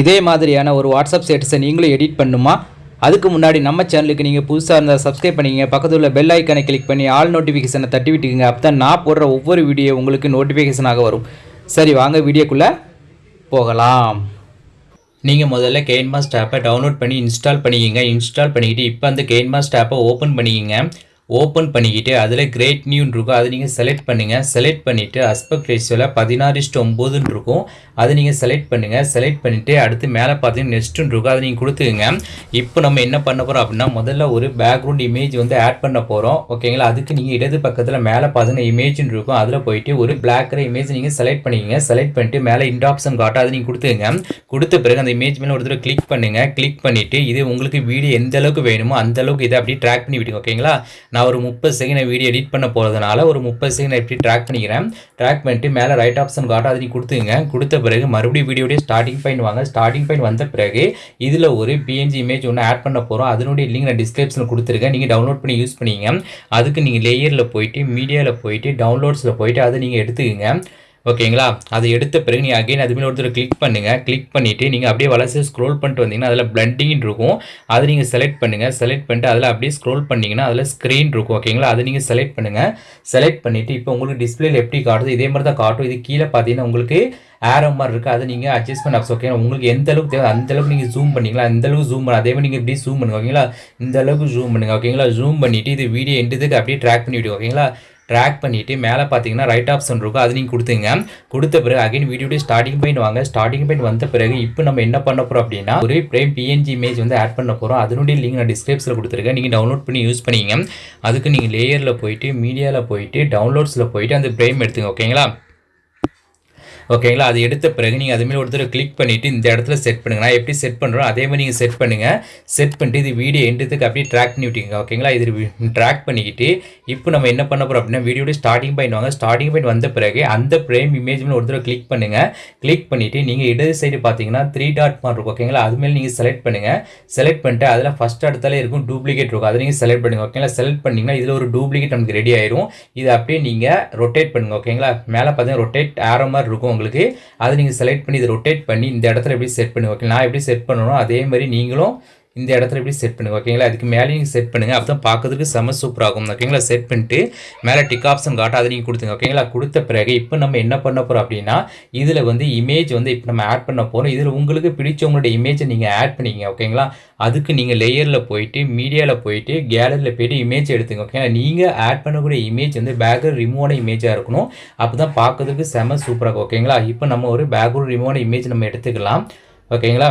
இதே மாதிரியான ஒரு வாட்ஸ்அப் ஸ்டேட்டஸை நீங்களும் எடிட் பண்ணுமா? அதுக்கு முன்னாடி நம்ம சேனலுக்கு நீங்கள் புதுசாக இருந்தால் சப்ஸ்கிரைப் பண்ணிக்கங்க. பக்கத்தில் உள்ள பெல் ஐக்கனை கிளிக் பண்ணி ஆல் நோட்டிஃபிகேஷனை தட்டி விட்டுக்குங்க. அப்போ தான் நான் போடுற ஒவ்வொரு வீடியோ உங்களுக்கு நோட்டிஃபிகேஷனாக வரும். சரி வாங்க வீடியோக்குள்ளே போகலாம். நீங்கள் முதல்ல கெயின்மாஸ்ட் ஆப்பை டவுன்லோட் பண்ணி இன்ஸ்டால் பண்ணிக்கிங்க. இன்ஸ்டால் பண்ணிக்கிட்டு இப்போ அந்த கெயின்மாஸ்ட் ஆப்பை ஓப்பன் பண்ணிக்கிங்க. ஓப்பன் பண்ணிக்கிட்டு அதில் கிரேட் நியூன்னு இருக்கும். அதை நீங்கள் செலக்ட் பண்ணுங்கள் செலக்ட் பண்ணிவிட்டு அஸ்பெக்ட் ரேஷியோவில் பதினாறு இஷ்டு ஒம்போதுன்னு இருக்கும். அதை நீங்கள் செலக்ட் பண்ணுங்கள் செலக்ட் பண்ணிவிட்டு அடுத்து மேலே பார்த்தீங்கன்னா நெக்ஸ்ட்டுன்னு இருக்கும். அதை நீங்கள் கொடுத்துக்குங்க. இப்போ நம்ம என்ன பண்ண போகிறோம் அப்படின்னா முதல்ல ஒரு பேக்ரவுண்ட் இமேஜ் வந்து ஆட் பண்ண போகிறோம் ஓகேங்களா அதுக்கு நீங்கள் இடது பக்கத்தில் மேலே பார்த்தீங்கன்னா இமேஜ்னு இருக்கும். அதில் போயிட்டு ஒரு பிளாக் கலர் இமேஜ் நீங்கள் செலக்ட் பண்ணிக்கங்க. செலக்ட் பண்ணிட்டு மேலே இண்ட் ஆப்ஷன் காட்டும். அதை நீங்கள் கொடுத்துங்க கொடுத்த பிறகு அந்த இமேஜ் மேலே ஒரு தடவை கிளிக் பண்ணுங்கள் கிளிக் பண்ணிவிட்டு இது உங்களுக்கு வீடியோ எந்த அளவுக்கு வேணுமோ அந்த அளவுக்கு இதை அப்படியே ட்ராக் பண்ணி விடுங்க ஓகேங்களா நான் ஒரு முப்பது செகண்ட் வீடியோ எடிட் பண்ண போகிறதுனால ஒரு முப்பது செகண்ட் எப்படி ட்ராக் பண்ணிக்கிறேன்? ட்ராக் பண்ணிட்டு மேலே ரைட் ஆப்ஷன் காட்டும் அதை கொடுத்துங்க கொடுத்த பிறகு மறுபடியும் வீடியோடைய ஸ்டார்டிங் பாயிண்ட் வாங்க. ஸ்டார்டிங் பாயிண்ட் வந்த பிறகு இதில் ஒரு பிஎன்ஜி இமேஜ் ஒன்று ஆட் பண்ண போகிறோம் அதனுடைய லிங்க் நான் டிஸ்கிரிப்ஷனில் கொடுத்துருக்கேன். நீங்கள் டவுன்லோட் பண்ணி யூஸ் பண்ணிங்க. அதுக்கு நீங்கள் லேயரில் போயிட்டு மீடியாவில் போயிட்டு டவுன்லோட்ஸில் போயிட்டு அதை நீங்கள் எடுத்துக்கங்க. ஓகேங்களா? அதை எடுத்த பிறகு நீங்கள் அகைன் அது மேலே ஒருத்தர் கிளிக் பண்ணுங்கள் கிளிக் பண்ணிவிட்டு நீங்கள் அப்படியே வளர்ச்சி ஸ்க்ரோல் பண்ணிட்டு வந்தீங்கன்னா அதில் பிளண்டிங் இருக்கும். அதை நீங்கள் செலக்ட் பண்ணுங்கள் செலக்ட் பண்ணிட்டு அதில் அப்படியே ஸ்க்ரோல் பண்ணிங்கன்னா அதில் ஸ்க்ரீன் இருக்கும். ஓகேங்களா? அதை நீங்கள் செலக்ட் பண்ணுங்கள் செலக்ட் பண்ணிவிட்டு இப்போ உங்களுக்கு டிஸ்பிளேல எப்படி காட்டுது இதே மாதிரி தான் காட்டும். இது கீழே பார்த்தீங்கன்னா உங்களுக்கு ஏரோ மாதிரி இருக்குது அதை நீங்கள் அட்ஜஸ்ட்மெண்ட் ஆப்ஸ். ஓகே உங்களுக்கு எந்த அளவுக்கு தேவை அந்த அளவுக்கு நீங்கள் ஜூம் பண்ணிங்களா? அந்த அளவுக்கு ஜூம் பண்ண அதே மாதிரி நீங்கள் இப்படி ஜூம் பண்ணுங்க. ஓகேங்களா? இந்த அளவுக்கு ஜூம் பண்ணுங்க. ஓகேங்களா? ஜூம் பண்ணிவிட்டு இது வீடியோ எண்டுதுக்கு அப்படியே ட்ராக் பண்ணி ஓகேங்களா? ட்ராக் பண்ணிவிட்டு மேலே பார்த்தீங்கன்னா ரைட் ஆப்ஷன் இருக்கும். அது நீங்கள் கொடுத்துங்க. கொடுத்த பிறகு அகைன் வீடியோடைய ஸ்டார்டிங் பாயிண்ட் வாங்க. ஸ்டார்டிங் பாயிண்ட் வந்த பிறகு இப்போ நம்ம என்ன பண்ண போகிறோம் அப்படின்னா ஒரு பிரேம் பிஎன்ஜி இமேஜ் வந்து ஆட் பண்ண போகிறோம் அதனுடைய லிங்க் நான் டிஸ்கிரிப்ஷனில் கொடுத்துருக்கேன். நீங்கள் டவுன்லோட் பண்ணி யூஸ் பண்ணிங்க. அதுக்கு நீங்கள் லேயரில் போயிட்டு மீடியாவில் போயிட்டு டவுன்லோட்ஸில் போயிட்டு அந்த பிரேம் எடுத்துங்க ஓகேங்களா ஓகேங்களா? அது எடுத்த பிறகு நீங்கள் அதுமாரி ஒருத்தர் கிளிக் பண்ணிவிட்டு இந்த இடத்துல செட் பண்ணுங்க. நான் எப்படி செட் பண்ணுறோம் அதே மாதிரி நீங்கள் செட் பண்ணுங்கள் செட் பண்ணிட்டு இது வீடியோ எண்டுத்துக்கு அப்படியே ட்ராக் பண்ணி விட்டீங்க ஓகேங்களா? இது ட்ராக் பண்ணிக்கிட்டு இப்போ நம்ம என்ன பண்ண போகிறோம் அப்படின்னா வீடியோட ஸ்டார்டிங் பாயிண்ட் வாங்க. ஸ்டார்டிங் பாயிண்ட் வந்த பிறகு அந்த ஃப்ரேம் இமேஜ் மேலே ஒருத்தர் கிளிக் பண்ணுங்கள் கிளிக் பண்ணிவிட்டு நீங்கள் இடது சைடு பார்த்தீங்கன்னா த்ரீ டாட் மாதிரி இருக்கும். ஓகேங்களா? அதுமாரி நீங்கள் செலக்ட் பண்ணுங்கள் செலக்ட் பண்ணிட்டு அதில் ஃபஸ்ட் இடத்துல இருக்கும் டூப்ளிகேட் இருக்கும். அதை நீங்கள் செலக்ட் பண்ணுங்கள் ஓகேங்களா? செலக்ட் பண்ணிங்கன்னா இதில் ஒரு டூப்ளிகேட் நமக்கு ரெடி ஆயிரும். இதை அப்படியே நீங்கள் ரொட்டேட் பண்ணுங்கள் ஓகேங்களா? மேலே பார்த்தீங்கன்னா ரொட்டேட் ஆரோ மாதிரி இருக்கும். உங்களுக்கு. அதை நீங்கள் செலக்ட் பண்ணி இதை ரொட்டேட் பண்ணி இந்த இடத்துல எப்படி செட் பண்ணி ஓகே நான் எப்படி செட் பண்ணணும் அதே மாதிரி நீங்களும் இந்த இடத்துல எப்படி செட் பண்ணுங்க ஓகேங்களா அதுக்கு மேலே நீங்கள் செட் பண்ணுங்கள் அப்போ தான் பார்க்கறதுக்கு செம சூப்பராகும் ஓகேங்களா செட் பண்ணிட்டு மேலே டிக் ஆப்ஷன் காட்ட அதை நீங்கள் கொடுத்துங்க ஓகேங்களா கொடுத்த பிறகு இப்போ நம்ம என்ன பண்ண போகிறோம் அப்படின்னா இதில் வந்து இமேஜ் வந்து இப்போ நம்ம ஆட் பண்ண போகிறோம் இதில் உங்களுக்கு பிடிச்சவங்களோட இமேஜை நீங்கள் ஆட் பண்ணிங்க ஓகேங்களா அதுக்கு நீங்கள் லேயரில் போயிட்டு மீடியாவில் போயிட்டு கேலரியில் போயிட்டு இமேஜ் எடுத்துங்க ஓகேங்களா நீங்கள் ஆட் பண்ணக்கூடிய இமேஜ் வந்து பேக்ரவுண்ட் ரிமூவான இமேஜாக இருக்கணும். அப்போ தான் பார்க்கறதுக்கு செம சூப்பராக ஓகேங்களா இப்போ நம்ம ஒரு பேக்ரவுண்ட் ரிமூவான இமேஜ் நம்ம எடுத்துக்கலாம் ஓகேங்களா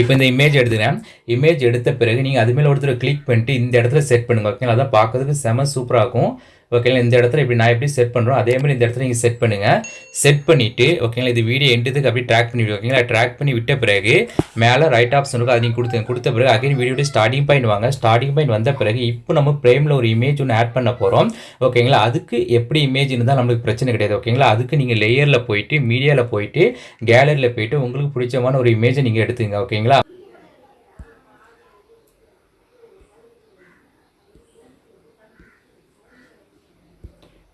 இப்போ இந்த இமேஜ் எடுத்துக்கிறேன். இமேஜ் எடுத்த பிறகு நீங்கள் அது மேலே ஒருத்தர் கிளிக் பண்ணிட்டு இந்த இடத்துல செட் பண்ணுங்க. ஓகேங்களா? அதான் பார்க்கறதுக்கு செம சூப்பராக இருக்கும். ஓகேங்களா இந்த இடத்துல இப்படி நான் எப்படி செட் பண்ணுறோம் அதே மாதிரி இந்த இடத்துல நீங்கள் செட் பண்ணுங்கள் செட் பண்ணிவிட்டு ஓகேங்களா இது வீடியோ எண்டுதுக்கு அப்படியே ட்ராக் பண்ணி ஓகேங்களா ட்ராக் பண்ணி விட்ட பிறகு மேலே ரைட் ஆப்ஷன் இருக்கும் அது நீங்கள் கொடுத்து கொடுத்த பிறகு அகைன் வீடியோட ஸ்டார்டிங் பாயிண்ட் வாங்க. ஸ்டார்டிங் பாயிண்ட் வந்த பிறகு இப்போ நம்ம ஃப்ரேமில் ஒரு இமேஜ் ஒன்று ஆட் பண்ண போகிறோம் ஓகேங்களா அதுக்கு எப்படி இமேஜ் இருந்தால் நம்மளுக்கு பிரச்சனை கிடையாது ஓகேங்களா அதுக்கு நீங்கள் லேயரில் போயிட்டு மீடியாவில் போயிட்டு கேலரியில் போயிட்டு உங்களுக்கு பிடிச்சமான ஒரு இமேஜை நீங்கள் எடுத்துங்க ஓகேங்களா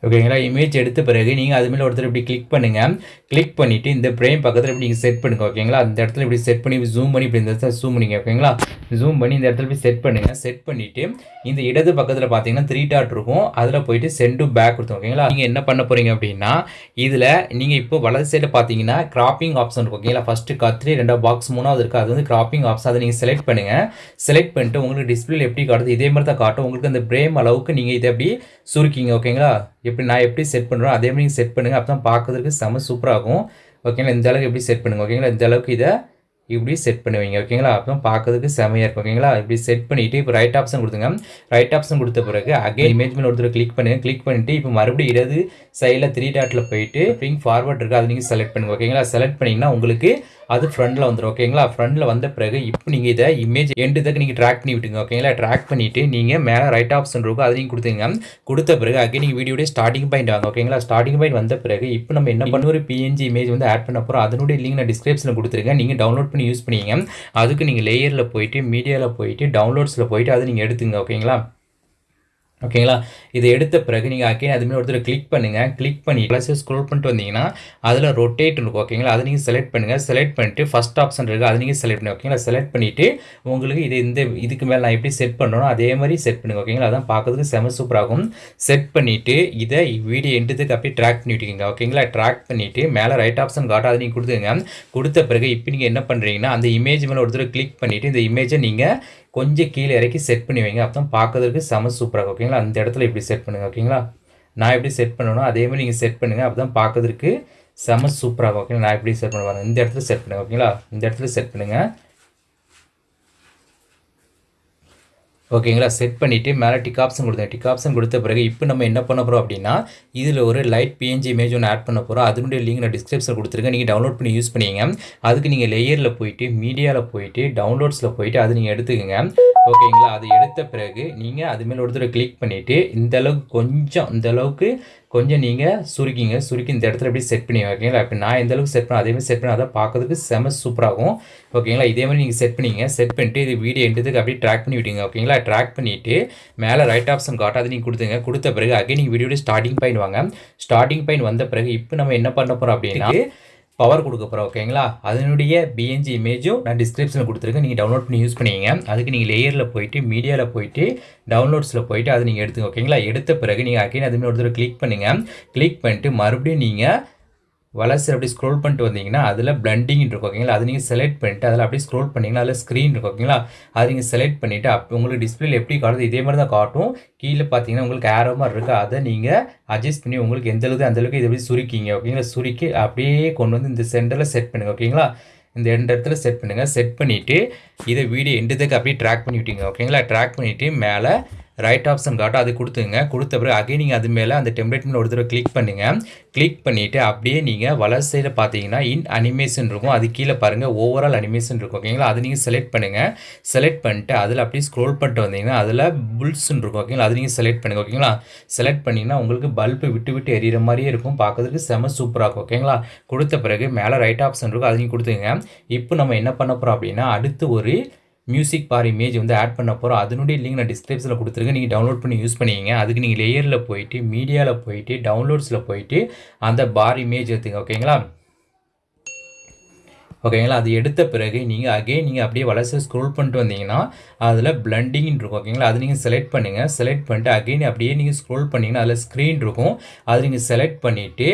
ஓகேங்களா இமேஜ் எடுத்த பிறகு நீங்கள் அது மேலே ஒருத்தர் இப்படி கிளிக் பண்ணுங்கள் கிளிக் பண்ணிவிட்டு இந்த ஃப்ரேம் பக்கத்தில் இப்படி நீங்கள் செட் பண்ணுங்க ஓகேங்களா அந்த இடத்துல இப்படி செட் பண்ணி ஜூம் பண்ணி இப்படி இந்த இடத்துல ஜூம் பண்ணிங்க ஓகேங்களா ஜூம் பண்ணி இந்த இடத்துல இப்படி செட் பண்ணுங்கள் செட் பண்ணிவிட்டு இந்த இடது பக்கத்தில் பார்த்தீங்கன்னா த்ரீ டாட் இருக்கும். அதில் போயிட்டு சென்ட் டு பேக் கொடுத்தோம் ஓகேங்களா நீங்கள் என்ன பண்ண போகிறீங்க அப்படின்னா இதில் நீங்கள் இப்போ வலது சைடில் பார்த்தீங்கன்னா கிராப்பிங் ஆப்ஷன் இருக்கும் ஓகேங்களா ஃபஸ்ட்டு கத்திரி ரெண்டாவது பாக்ஸ் மூணாவது இருக்குது அது வந்து கிராப்பிங் ஆப்ஷன் அதை நீங்கள் செலக்ட் பண்ணுங்கள் செலக்ட் பண்ணிட்டு உங்களுக்கு டிஸ்பிளே எப்படி காட்டுது? இதே மாதிரி தான் காட்டும். உங்களுக்கு அந்த பிரேம் அளவுக்கு நீங்கள் இதை அப்படி சுருக்கிங்க ஓகேங்களா எப்படி நான் எப்படி செட் பண்ணுறோம் அதே மாதிரி நீங்கள் செட் பண்ணுங்கள் அப்போ தான் பார்க்கறதுக்கு செம ஆகும் ஓகேங்களா இந்த அளவுக்கு எப்படி செட் பண்ணுங்க. ஓகேங்களா இந்த அளவுக்கு இதை இப்படி செட் பண்ணுவீங்க. ஓகேங்களா அப்போ பார்க்கறதுக்கு செமையாக இருக்கும். ஓகேங்களா இப்படி செட் பண்ணிவிட்டு இப்போ ரைட் ஆப்ஷன் கொடுத்துங்க ரைட் ஆப்ஷன் கொடுத்த பிறகு அகைன் இமேஜ் மேலே ஒருத்தர் கிளிக் பண்ணுங்க. கிளிக் பண்ணிவிட்டு இப்போ மறுபடியும் இடது சைடில் த்ரீ டாட்டில் போயிட்டு பிங் ஃபார்வர்ட் இருக்குது அதை நீங்கள் செலக்ட் பண்ணுங்க. ஓகேங்களா செலக்ட் பண்ணிங்கன்னா உங்களுக்கு அது ஃப்ரண்டில் வந்துடும் ஓகேங்களா ஃப்ரண்டில் வந்த பிறகு இப்போ நீங்கள் இதை இமேஜ் எண்டு நீங்கள் ட்ராக் பண்ணி விட்டுங்க ஓகேங்களா ட்ராக் பண்ணிவிட்டு நீங்கள் மேலே ரைட் ஆப்ஷன் இருக்கும் அதை நீங்கள் கொடுத்துங்க கொடுத்த பிறகு அகைன் நீங்கள் வீடியோடைய ஸ்டார்டிங் பாயிண்ட் வாங்க ஓகேங்களா ஸ்டார்டிங் பாயிண்ட் வந்த பிறகு இப்போ நம்ம என்ன பண்ண ஒரு பிஎன்ஜி இமேஜ் வந்து ஆட் பண்ண போகிறோம் அதனுடைய லிங்க் நான் டிஸ்கிரிப்ஷனில் கொடுத்துருக்கேன் நீங்கள் டவுன்லோட் பண்ணி யூஸ் பண்ணிங்க. அதுக்கு நீங்கள் லேயரில் போயிட்டு மீடியாவில் போயிட்டு டவுன்லோட்ஸில் போயிட்டு அதை நீங்கள் எடுத்துங்க ஓகேங்களா ஓகேங்களா இதை எடுத்த பிறகு நீங்கள் அகைன் அதுமாரி ஒருத்தர் கிளிக் பண்ணுங்கள் கிளிக் பண்ணி ப்ளஸ்ஸு ஸ்க்ரோல் பண்ணிட்டு வந்தீங்கன்னா அதில் ரொட்டேட் இருக்கும் ஓகேங்களா அதை நீங்கள் செலக்ட் பண்ணுங்கள் செலக்ட் பண்ணிட்டு ஃபஸ்ட் ஆப்ஷன் இருக்குது அதை நீங்கள் செலக்ட் பண்ணி ஓகேங்களா செலக்ட் பண்ணிவிட்டு உங்களுக்கு இது இந்த இதுக்கு மேலே நான் எப்படி செட் பண்ணணும் அதே மாதிரி செட் பண்ணுங்க ஓகேங்களா அதான் பார்க்கறதுக்கு செம சூப்பராகும் செட் பண்ணிவிட்டு இதை வீடியோ எண்டுதுக்கு அப்படியே ட்ராக் பண்ணிவிட்டுங்க ஓகேங்களா ட்ராக் பண்ணிவிட்டு மேலே ரைட் ஆப்ஷன் காட்டும் அதை நீங்கள் கொடுத்துங்க கொடுத்த பிறகு இப்போ நீங்கள் என்ன பண்ணுறீங்கன்னா அந்த இமேஜ் மேலே ஒருத்தர் கிளிக் பண்ணிவிட்டு இந்த இமேஜை நீங்கள் கொஞ்சம் கீழே இறக்கி செட் பண்ணி வைங்க. அப்போ தான் பார்க்கறதுக்கு செம சூப்பராக ஓகேங்களா அந்த இடத்துல இப்படி செட் பண்ணுங்கள் ஓகேங்களா நான் எப்படி செட் பண்ணணும் அதேமாதிரி நீங்கள் செட் பண்ணுங்கள் அப்போ தான் பார்க்கறதுக்கு செம சூப்பராக ஓகேங்களா நான் எப்படி செட் பண்ணுவாங்க இந்த இடத்துல செட் பண்ணுங்கள் ஓகேங்களா இந்த இடத்துல செட் பண்ணுங்கள் ஓகேங்களா? செட் பண்ணிவிட்டு மேலே டிக் ஆப்ஷன் கொடுத்தேன். டிக் ஆப்ஷன் கொடுத்த பிறகு இப்போ நம்ம என்ன பண்ண போகிறோம் அப்படின்னா இதில் ஒரு லைட் பிஎன்ஜி இமேஜ் ஒன்று ஆட் பண்ண போகிறோம் அதனுடைய லிங்க் நான் டிஸ்கிரிப்ஷன் கொடுத்துருக்கேன். நீங்கள் டவுன்லோட் பண்ணி யூஸ் பண்ணிங்க அதுக்கு நீங்கள் லேயரில் போயிட்டு மீடியாவில் போயிட்டு டவுன்லோட்ஸில் போயிட்டு அது நீங்கள் எடுத்துக்கோங்க. ஓகேங்களா? அது எடுத்த பிறகு நீங்கள் அது மேலே ஒரு தடவை கிளிக் பண்ணிவிட்டு இந்த அளவுக்கு கொஞ்சம் இந்த அளவுக்கு கொஞ்சம் நீங்கள் சுருக்கிங்க. சுருக்கி இந்த இடத்துல எப்படி செட் பண்ணி ஓகேங்களா? இப்போ நான் எந்த அளவுக்கு செட் பண்ண அதேமாதிரி செட் பண்ண அதை பார்க்கறதுக்கு செம சூப்பராகும் ஓகேங்களா? இதே மாதிரி நீங்கள் செட் பண்ணிங்க செட் பண்ணிட்டு இது வீடியோ எடுத்ததுக்கு அப்படியே ட்ராக் பண்ணி விட்டீங்க ஓகேங்களா? ட்ராக் பண்ணிவிட்டு மேலே ரைட் ஆப்ஷன் காட்டாது நீங்கள் கொடுத்துங்க கொடுத்த பிறகு அகைன் நீங்கள் வீடியோட ஸ்டார்டிங் பாயிண்ட் வாங்க. ஸ்டார்டிங் பாயிண்ட் வந்த பிறகு இப்போ நம்ம என்ன பண்ண போகிறோம் அப்படின்னா பவர் கொடுக்க போகிறோம் ஓகேங்களா அதனுடைய பிஎன்ஜி இமேஜும் நான் டிஸ்கிரிப்ஷனில் கொடுத்துருக்கேன். நீங்கள் டவுன்லோட் பண்ணி யூஸ் பண்ணிங்க. அதுக்கு நீங்கள் லேயரில் போயிட்டு மீடியாவில் போயிட்டு டவுன்லோட்ஸில் போயிட்டு அதை நீங்கள் எடுத்துங்க ஓகேங்களா எடுத்த பிறகு நீங்கள் அகைன் அதுமாதிரி ஒரு தடவை கிளிக் பண்ணுங்கள் கிளிக் பண்ணிட்டு மறுபடியும் நீங்கள் வளர்ச்சி அப்படி ஸ்க்ரோல் பண்ணிட்டு வந்தீங்கன்னா அதில் பிளண்டிங் இருக்கும் ஓகேங்களா? அது நீங்கள் செலக்ட் பண்ணிவிட்டு அதில் அப்படியே ஸ்க்ரோல் பண்ணிங்கன்னா அதில் ஸ்க்ரீன் இருக்கும் ஓகேங்களா? அது நீங்கள் செலக்ட் பண்ணிவிட்டு அப்போ உங்களுக்கு டிஸ்பிளேல எப்படி காட்டுது இதே மாதிரி தான் காட்டும். கீழே பார்த்தீங்கன்னா உங்களுக்கு ஏரோ மாதிரி இருக்குது அதை நீங்கள் அட்ஜஸ்ட் பண்ணி உங்களுக்கு எந்த அளவுக்கு இதை எப்படி சுருக்கிங்க ஓகேங்களா? சுருக்கி அப்படியே கொண்டு வந்து இந்த சென்டரில் செட் பண்ணுங்கள் ஓகேங்களா? இந்த ரெண்டு இடத்துல செட் பண்ணுங்கள் செட் பண்ணிவிட்டு இதை வீடியோ எண்டுதுக்கு அப்படியே ட்ராக் பண்ணி விட்டீங்க ஓகேங்களா? ட்ராக் பண்ணிவிட்டு மேலே ரைட் ஆப்ஷன் காட்டும் அது கொடுத்துங்க. கொடுத்த பிறகு அகைன் நீங்கள் அது மேலே அந்த டெம்ப்ளேட் மேலே ஒரு தடவை கிளிக் பண்ணுங்கள் கிளிக் பண்ணிவிட்டு அப்படியே நீங்கள் வலது சைடில் பார்த்தீங்கன்னா இன் அனிமேஷன் இருக்கும். அது கீழே பாருங்கள் ஓவரால் அனிமேஷன் இருக்கும். ஓகேங்களா அது நீங்கள் செலக்ட் பண்ணுங்கள் செலக்ட் பண்ணிட்டு அதில் அப்படியே ஸ்க்ரோல் பண்ணிட்டு வந்தீங்கன்னா அதில் புல்ஸ்ன்னு இருக்கும். ஓகேங்களா அது நீங்கள் செலக்ட் பண்ணுங்கள் ஓகேங்களா செலக்ட் பண்ணிங்கன்னா உங்களுக்கு பல்பு விட்டு விட்டு எரியிற மாதிரியே இருக்கும். பார்க்கறதுக்கு செம சூப்பராக இருக்கும். ஓகேங்களா கொடுத்த பிறகு மேலே ரைட் ஆப்ஷன் இருக்கும். அது நீங்கள் கொடுத்துங்க இப்போ நம்ம என்ன பண்ண போகிறோம் அப்படின்னா அடுத்து ஒரு மியூசிக் பார் இமேஜ் வந்து ஆட் பண்ண போகிறோம் அதனுடைய லிங்க் நான் டிஸ்கிரிப்ஷனில் கொடுத்துருக்கேன். நீங்கள் டவுன்லோட் பண்ணி யூஸ் பண்ணிக்கிங்க. அதுக்கு நீங்கள் லேயரில் போயிட்டு மீடியாவில் போயிட்டு டவுன்லோட்ஸில் போயிட்டு அந்த பார் இமேஜ் எடுத்துங்க ஓகேங்களா ஓகேங்களா? அது எடுத்த பிறகு நீங்கள் அகைன் நீங்கள் அப்படியே வளர்ச்சி ஸ்க்ரோல் பண்ணிட்டு வந்தீங்கன்னா அதில் பிளண்டிங் இருக்கும் ஓகேங்களா? அது நீங்கள் செலக்ட் பண்ணுங்கள் செலக்ட் பண்ணிட்டு அகெயின் அப்படியே நீங்கள் ஸ்க்ரோல் பண்ணிங்கன்னா அதில் ஸ்க்ரீன் இருக்கும். அது நீங்கள் செலக்ட் பண்ணிவிட்டு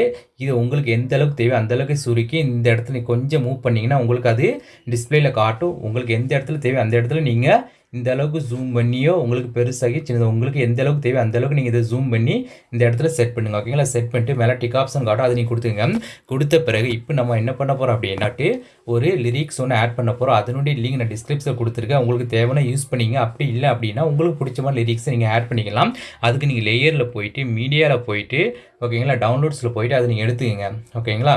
இது உங்களுக்கு எந்த அளவுக்கு தேவையோ அந்த அளவுக்கு சுருக்கி இந்த இடத்துல கொஞ்சம் மூவ் பண்ணிங்கன்னா உங்களுக்கு அது டிஸ்பிளேயில் காட்டும். உங்களுக்கு எந்த இடத்துல தேவையோ அந்த இடத்துல நீங்கள் இந்த அளவுக்கு ஜூம் பண்ணியோ உங்களுக்கு பெருசாகி சின்னது உங்களுக்கு எந்த அளவுக்கு தேவை அந்த அளவுக்கு நீங்கள் இதை ஜூம் பண்ணி இந்த இடத்துல செட் பண்ணுங்க. ஓகேங்களா செட் பண்ணிட்டு மேலே டிக் ஆப்ஷன் காட்டும் அதை நீங்கள் கொடுத்துங்க கொடுத்த பிறகு இப்போ நம்ம என்ன பண்ண போகிறோம் அப்படின்னாட்டு ஒரு லிரிக்ஸ் ஒன்று ஆட் பண்ண போகிறோம் அதனுடைய லிங்க் நான் டிஸ்கிரிப்ஷன் கொடுத்துருக்கேன். உங்களுக்கு தேவையான யூஸ் பண்ணிங்க. அப்படி இல்லை அப்படின்னா உங்களுக்கு பிடிச்ச மாதிரி லிரிக்ஸை நீங்கள் ஆட் பண்ணிக்கலாம். அதுக்கு நீங்கள் லேயரில் போயிட்டு மீடியாவில் போயிட்டு ஓகேங்களா டவுன்லோட்ஸில் போயிட்டு அதை நீங்கள் எடுத்துக்கங்க. ஓகேங்களா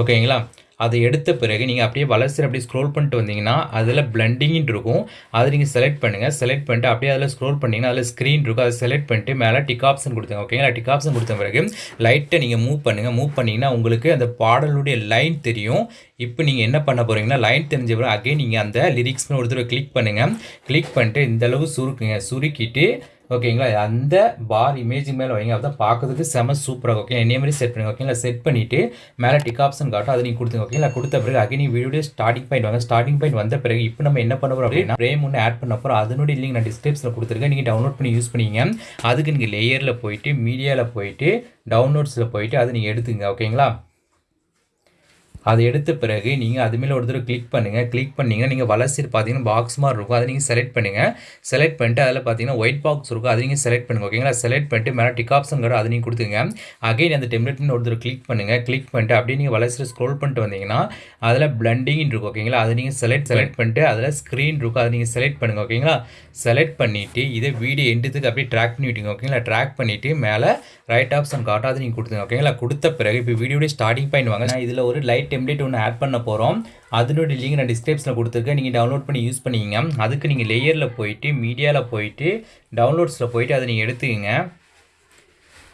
ஓகேங்களா? அதை எடுத்த பிறகு நீங்கள் அப்படியே வளர்ச்சி அப்படியே ஸ்க்ரோல் பண்ணிட்டு வந்தீங்கன்னா அதில் பிளண்டிங்னு இருக்கும். அதை நீங்கள் செலக்ட் பண்ணுங்கள் செலக்ட் பண்ணிட்டு அப்படியே அதில் ஸ்க்ரோல் பண்ணிங்கன்னா அதில் ஸ்க்ரீன் இருக்கும். அதை செலக்ட் பண்ணிட்டு மேலே டிக் ஆப்ஷன் கொடுத்துங்க ஓகேங்களா? டிக் ஆப்ஷன் கொடுத்த பிறகு லைட்டை நீங்கள் மூவ் பண்ணுங்கள் மூவ் பண்ணிங்கன்னா உங்களுக்கு அந்த பாடலுடைய லைன் தெரியும். இப்போ நீங்கள் என்ன பண்ண போகிறீங்கன்னா லைன் தெரிஞ்ச பிறகு அகைன் நீங்கள் அந்த லிரிக்ஸ்னு ஒரு தடவை கிளிக் பண்ணுங்கள் கிளிக் பண்ணிட்டு இந்த அளவு சுருக்குங்க. சுருக்கிட்டு ஓகேங்களா? அந்த பார் இமேஜ் மேலே வைங்க. அதுதான் பார்க்குறதுக்கு செம சூப்பராக ஓகே என்னைய மாதிரி செட் பண்ணுங்க ஓகேங்களா? செட் பண்ணிவிட்டு மேலே டிக் ஆப்ஷன் காட்டும். அதை நீங்கள் கொடுத்துங்க ஓகேங்களா? கொடுத்த பிறகு அகைன் நீ வீடியோ ஸ்டார்டிங் பாயிண்ட் வாங்க. ஸ்டார்டிங் பாயிண்ட் வந்த பிறகு இப்போ நம்ம என்ன பண்ண போகிறோம் அப்படின்னா ஃப்ரேம் ஒன்று ஆட் பண்ண போகிறோம் அதனுடைய லிங்க் நான் டிஸ்கிரிப்ஷனில் கொடுத்துருக்கேன். நீங்கள் டவுன்லோட் பண்ணி யூஸ் பண்ணிங்க. அதுக்கு நீங்கள் லேயரில் போயிட்டு மீடியாவில் போயிட்டு டவுன்லோட்ஸில் போயிட்டு அதை நீங்கள் எடுத்துங்க ஓகேங்களா? அதை எடுத்த பிறகு நீங்கள் அது மேலே ஒரு தடவை கிளிக் பண்ணுங்கள் கிளிக் பண்ணிங்கன்னா நீங்கள் வளர்ச்சியில் பார்த்தீங்கன்னா பாக்ஸ் மாதிரி இருக்கும். அதை நீங்கள் செலக்ட் பண்ணுங்கள் செலக்ட் பண்ணிட்டு அதில் பார்த்தீங்கன்னா ஒயிட் பாக்ஸ் இருக்கும். அதை நீங்கள் செலக்ட் பண்ணுங்கள் ஓகேங்களா செலக்ட் பண்ணிட்டு மேலே டிக் ஆப்ஷன் கூட அதை நீங்கள் கொடுத்துங்க அகைன் அந்த டெம்லெட்னு ஒரு தடவை கிளிக் பண்ணுங்கள் கிளிக் பண்ணிட்டு அப்படியே நீங்கள் வளர்ச்சியில் ஸ்க்ரோல் பண்ணிட்டு வந்தீங்கன்னா அதில் பிளண்டிங் இருக்கும். ஓகேங்களா அதை நீங்கள் செலக்ட் செலக்ட் பண்ணிட்டு அதில் ஸ்க்ரீன் இருக்கும். அதை நீங்கள் செலக்ட் பண்ணுங்கள் ஓகேங்களா செலக்ட் பண்ணிவிட்டு இதை வீடியோ எண்டுத்துக்கு அப்படியே ட்ராக் பண்ணி விட்டீங்க ஓகேங்களா ட்ராக் பண்ணிவிட்டு மேலே ரைட் ஆப்ஷன் காட்டும் அதை நீங்கள் கொடுத்துங்க ஓகேங்களா கொடுத்த பிறகு இப்போ வீடியோடைய ஸ்டார்டிங் பாயிண்ட் வாங்க. நான் இதில் ஒரு லைட் டெம்ப்ளேட் ஒன்று ஆட் பண்ண போகிறோம் அதனுடைய லிங்க் நான் டிஸ்கிரிப்ஷனில் கொடுத்துருக்கேன். நீங்கள் டவுன்லோட் பண்ணி யூஸ் பண்ணிக்கங்க. அதுக்கு நீங்கள் லேயரில் போயிட்டு மீடியாவில் போயிட்டு டவுன்லோட்ஸில் போயிட்டு அதை நீங்கள் எடுத்துக்கங்க.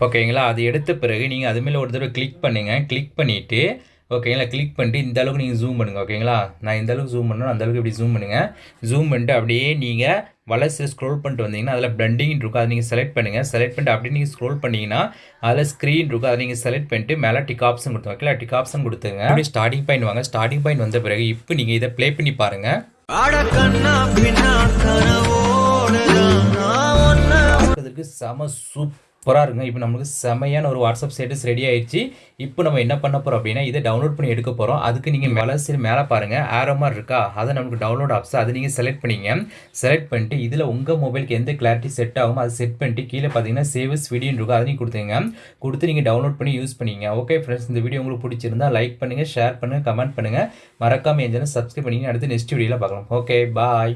ஓகேங்களா அது எடுத்த பிறகு நீங்கள் அது மேலே ஒரு தடவை கிளிக் பண்ணுங்கள் கிளிக் பண்ணிவிட்டு ஓகேங்களா கிளிக் பண்ணிட்டு இந்த அளவுக்கு நீங்கள் ஜூம் பண்ணுங்கள் ஓகேங்களா நான் இந்த அளவுக்கு ஜூம் பண்ணணும் அந்த அளவுக்கு இப்படி ஜூம் பண்ணுங்கள் ஜூம் பண்ணிட்டு அப்படியே நீங்கள் வலசு ஸ்க்ரோல் பண்ணிட்டு வந்தீங்கன்னா அதில் பிளண்டிங் இருக்கும் அதை நீங்கள் செலக்ட் பண்ணுங்கள் செலக்ட் பண்ணிட்டு அப்படியே நீங்கள் ஸ்க்ரோல் பண்ணிங்கன்னா அதில் ஸ்க்ரீன் இருக்கும் அதை நீங்கள் செலக்ட் பண்ணிட்டு மேலே டிக் ஆப்ஷன் கொடுத்து ஓகேங்களா டிக் ஆப்ஷன் கொடுத்துங்க அப்படி ஸ்டார்டிங் பாயிண்ட் வாங்க ஸ்டார்டிங் பாயிண்ட் வந்த பிறகு இப்போ நீங்கள் இதை ப்ளே பண்ணி பாருங்கள் செம சூப்பராக இருக்குங்க இப்போ நம்மளுக்கு செமையான ஒரு வாட்ஸ்அப் ஸ்டேட்டஸ் ரெடி ஆயிடுச்சு. இப்போ நம்ம என்ன பண்ண போகிறோம் அப்படின்னா இதை டவுன்லோட் பண்ணி எடுக்க போகிறோம் அதுக்கு நீங்கள் மேலே சரி மேலே பாருங்கள் ஆரோ மாதிரி இருக்கா? அதை நமக்கு டவுன்லோட் ஆப்ஸ் அதை நீங்கள் செலக்ட் பண்ணிங்க. செலக்ட் பண்ணிட்டு இதில் உங்கள் மொபைலுக்கு எந்த கிளாரிட்டி செட் ஆகும் அதை செட் பண்ணிட்டு கீழே பார்த்தீங்கன்னா சேவஸ் வீடியோன்னு இருக்கும். அதை நீங்கள் கொடுத்துங்க கொடுத்து நீங்கள் டவுன்லோட் பண்ணி யூஸ் பண்ணிங்க. ஓகே ஃப்ரெண்ட்ஸ் இந்த வீடியோ உங்களுக்கு பிடிச்சிருந்தா லைக் பண்ணுங்கள் ஷேர் பண்ணுங்கள் கமெண்ட் பண்ணுங்கள் மறக்காமல் என் சேனல் சப்ஸ்கிரைப் பண்ணிங்க அடுத்து நெக்ஸ்ட் வீடியோவில் பார்க்கலாம். Okay bye